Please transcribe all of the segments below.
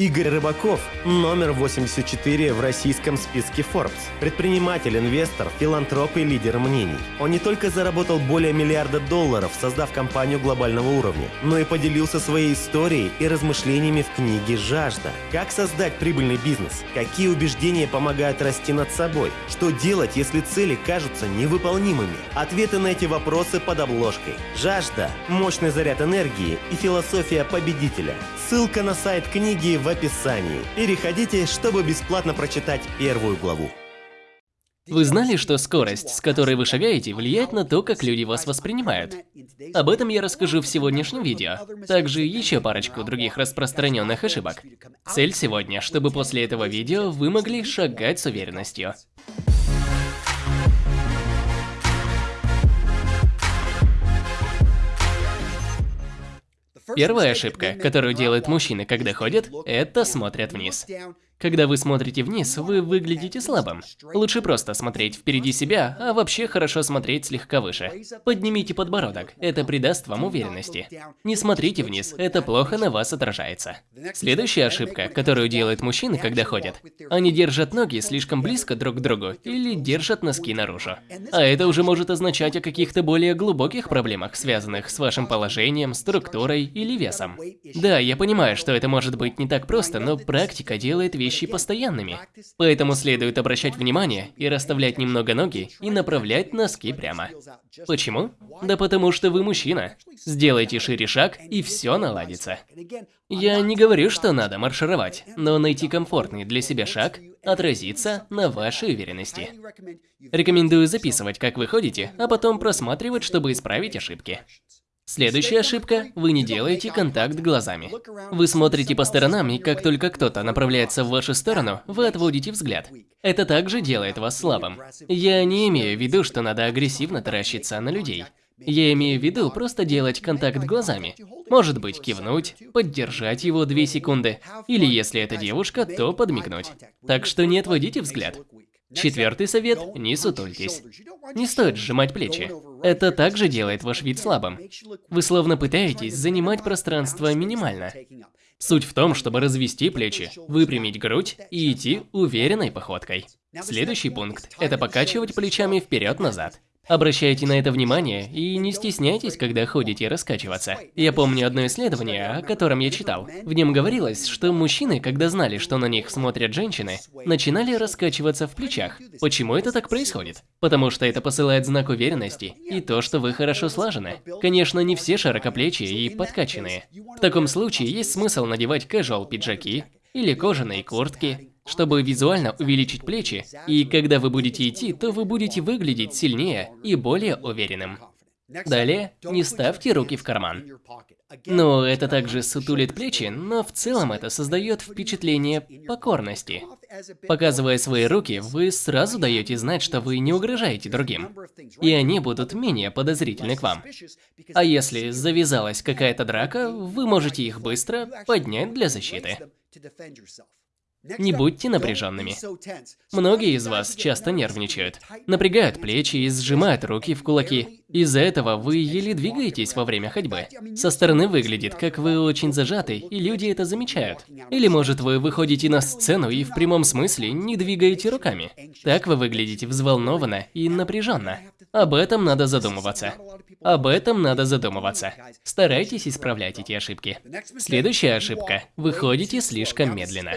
Игорь Рыбаков – номер 84 в российском списке Forbes. Предприниматель, инвестор, филантроп и лидер мнений. Он не только заработал более миллиарда долларов, создав компанию глобального уровня, но и поделился своей историей и размышлениями в книге «Жажда». Как создать прибыльный бизнес? Какие убеждения помогают расти над собой? Что делать, если цели кажутся невыполнимыми? Ответы на эти вопросы под обложкой. «Жажда» – мощный заряд энергии и философия победителя. Ссылка на сайт книги в описании. Переходите, чтобы бесплатно прочитать первую главу. Вы знали, что скорость, с которой вы шагаете, влияет на то, как люди вас воспринимают? Об этом я расскажу в сегодняшнем видео. Также еще парочку других распространенных ошибок. Цель сегодня, чтобы после этого видео вы могли шагать с уверенностью. Первая ошибка, которую делают мужчины, когда ходят, это смотрят вниз. Когда вы смотрите вниз, вы выглядите слабым. Лучше просто смотреть впереди себя, а вообще хорошо смотреть слегка выше. Поднимите подбородок, это придаст вам уверенности. Не смотрите вниз, это плохо на вас отражается. Следующая ошибка, которую делают мужчины, когда ходят. Они держат ноги слишком близко друг к другу или держат носки наружу. А это уже может означать о каких-то более глубоких проблемах, связанных с вашим положением, структурой или весом. Да, я понимаю, что это может быть не так просто, но практика делает вещи вещи постоянными. Поэтому следует обращать внимание и расставлять немного ноги и направлять носки прямо. Почему? Да потому что вы мужчина. Сделайте шире шаг и все наладится. Я не говорю, что надо маршировать, но найти комфортный для себя шаг отразится на вашей уверенности. Рекомендую записывать, как вы ходите, а потом просматривать, чтобы исправить ошибки. Следующая ошибка – вы не делаете контакт глазами. Вы смотрите по сторонам, и как только кто-то направляется в вашу сторону, вы отводите взгляд. Это также делает вас слабым. Я не имею в виду, что надо агрессивно таращиться на людей. Я имею в виду просто делать контакт глазами. Может быть, кивнуть, поддержать его две секунды, или если это девушка, то подмигнуть. Так что не отводите взгляд. Четвертый совет – не сутультесь. Не стоит сжимать плечи. Это также делает ваш вид слабым. Вы словно пытаетесь занимать пространство минимально. Суть в том, чтобы развести плечи, выпрямить грудь и идти уверенной походкой. Следующий пункт – это покачивать плечами вперед-назад. Обращайте на это внимание и не стесняйтесь, когда ходите раскачиваться. Я помню одно исследование, о котором я читал. В нем говорилось, что мужчины, когда знали, что на них смотрят женщины, начинали раскачиваться в плечах. Почему это так происходит? Потому что это посылает знак уверенности и то, что вы хорошо слажены. Конечно, не все широкоплечие и подкачанные. В таком случае есть смысл надевать casual пиджаки или кожаные куртки, чтобы визуально увеличить плечи, и когда вы будете идти, то вы будете выглядеть сильнее и более уверенным. Далее, не ставьте руки в карман. Ну, это также сутулит плечи, но в целом это создает впечатление покорности. Показывая свои руки, вы сразу даете знать, что вы не угрожаете другим, и они будут менее подозрительны к вам. А если завязалась какая-то драка, вы можете их быстро поднять для защиты. Не будьте напряженными. Многие из вас часто нервничают, напрягают плечи и сжимают руки в кулаки. Из-за этого вы еле двигаетесь во время ходьбы. Со стороны выглядит, как вы очень зажаты, и люди это замечают. Или может вы выходите на сцену и в прямом смысле не двигаете руками. Так вы выглядите взволнованно и напряженно. Об этом надо задумываться. Об этом надо задумываться. Старайтесь исправлять эти ошибки. Следующая ошибка. Вы ходите слишком медленно.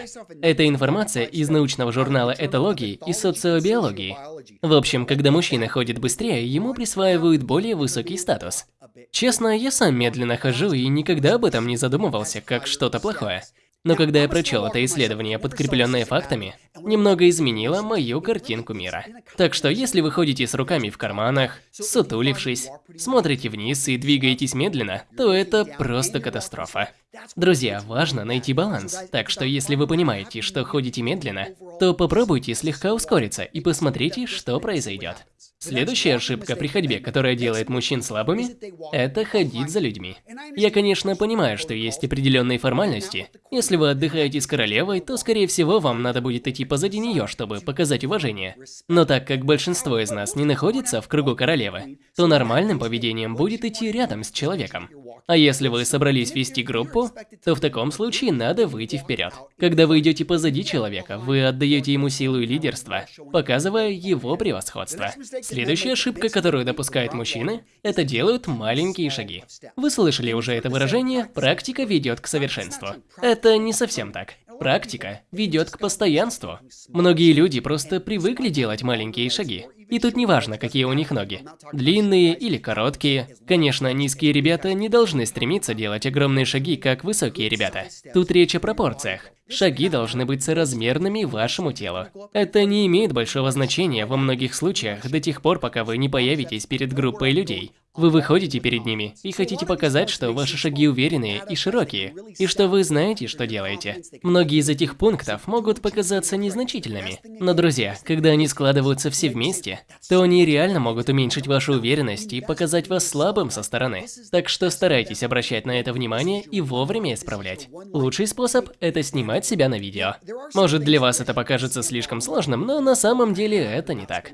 Это информация из научного журнала этологии и социобиологии. В общем, когда мужчина ходит быстрее, ему присваивают более высокий статус. Честно, я сам медленно хожу и никогда об этом не задумывался, как что-то плохое. Но когда я прочел это исследование, подкрепленное фактами, немного изменило мою картинку мира. Так что если вы ходите с руками в карманах, сутулившись, смотрите вниз и двигаетесь медленно, то это просто катастрофа. Друзья, важно найти баланс, так что если вы понимаете, что ходите медленно, то попробуйте слегка ускориться и посмотрите, что произойдет. Следующая ошибка при ходьбе, которая делает мужчин слабыми, это ходить за людьми. Я, конечно, понимаю, что есть определенные формальности. Если вы отдыхаете с королевой, то, скорее всего, вам надо будет идти позади нее, чтобы показать уважение. Но так как большинство из нас не находится в кругу королевы, то нормальным поведением будет идти рядом с человеком. А если вы собрались вести группу, то в таком случае надо выйти вперед. Когда вы идете позади человека, вы отдаете ему силу и лидерство, показывая его превосходство. Следующая ошибка, которую допускают мужчины, это делают маленькие шаги. Вы слышали уже это выражение «практика ведет к совершенству». Это не совсем так. Практика ведет к постоянству. Многие люди просто привыкли делать маленькие шаги. И тут не важно, какие у них ноги. Длинные или короткие. Конечно, низкие ребята не должны стремиться делать огромные шаги, как высокие ребята. Тут речь о пропорциях. Шаги должны быть соразмерными вашему телу. Это не имеет большого значения во многих случаях до тех пор, пока вы не появитесь перед группой людей. Вы выходите перед ними и хотите показать, что ваши шаги уверенные и широкие, и что вы знаете, что делаете. Многие из этих пунктов могут показаться незначительными, но, друзья, когда они складываются все вместе, то они реально могут уменьшить вашу уверенность и показать вас слабым со стороны. Так что старайтесь обращать на это внимание и вовремя исправлять. Лучший способ – это снимать себя на видео. Может, для вас это покажется слишком сложным, но на самом деле это не так.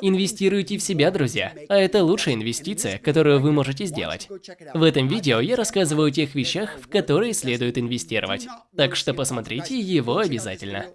Инвестируйте в себя, друзья, а это лучшая инвестиция, которую вы можете сделать. В этом видео я рассказываю о тех вещах, в которые следует инвестировать, так что посмотрите его обязательно.